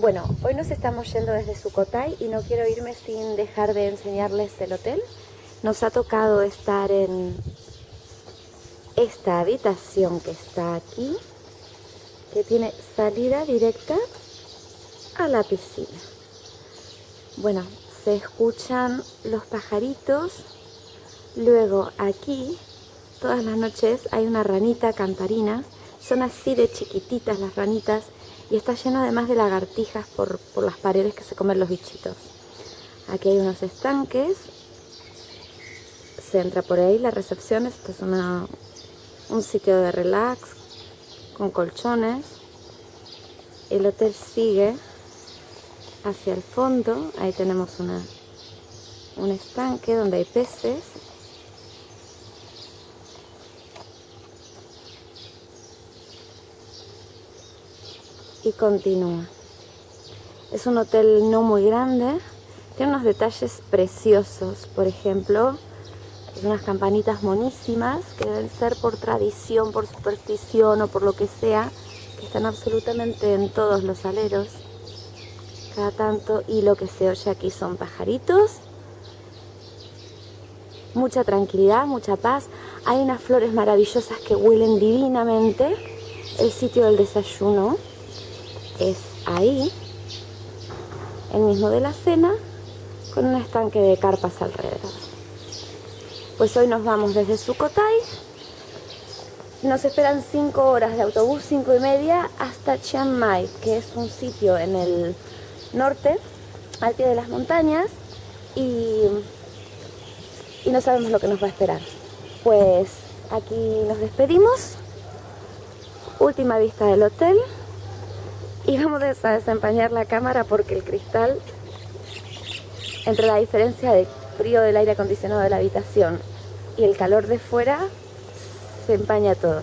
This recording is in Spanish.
Bueno, hoy nos estamos yendo desde Sukhothai y no quiero irme sin dejar de enseñarles el hotel. Nos ha tocado estar en esta habitación que está aquí, que tiene salida directa a la piscina. Bueno, se escuchan los pajaritos. Luego aquí, todas las noches, hay una ranita cantarina. Son así de chiquititas las ranitas y está lleno además de lagartijas por, por las paredes que se comen los bichitos. Aquí hay unos estanques. Se entra por ahí la recepción. Esto es una, un sitio de relax con colchones. El hotel sigue hacia el fondo. Ahí tenemos una, un estanque donde hay peces. Y continúa. Es un hotel no muy grande, tiene unos detalles preciosos, por ejemplo, unas campanitas monísimas que deben ser por tradición, por superstición o por lo que sea, que están absolutamente en todos los aleros, cada tanto, y lo que se oye aquí son pajaritos, mucha tranquilidad, mucha paz, hay unas flores maravillosas que huelen divinamente, el sitio del desayuno, es ahí, el mismo de la cena, con un estanque de carpas alrededor. Pues hoy nos vamos desde Sukhothai, nos esperan 5 horas de autobús, 5 y media, hasta Chiang Mai, que es un sitio en el norte, al pie de las montañas, y, y no sabemos lo que nos va a esperar. Pues aquí nos despedimos, última vista del hotel, y vamos a desempañar la cámara porque el cristal, entre la diferencia de frío del aire acondicionado de la habitación y el calor de fuera, se empaña todo.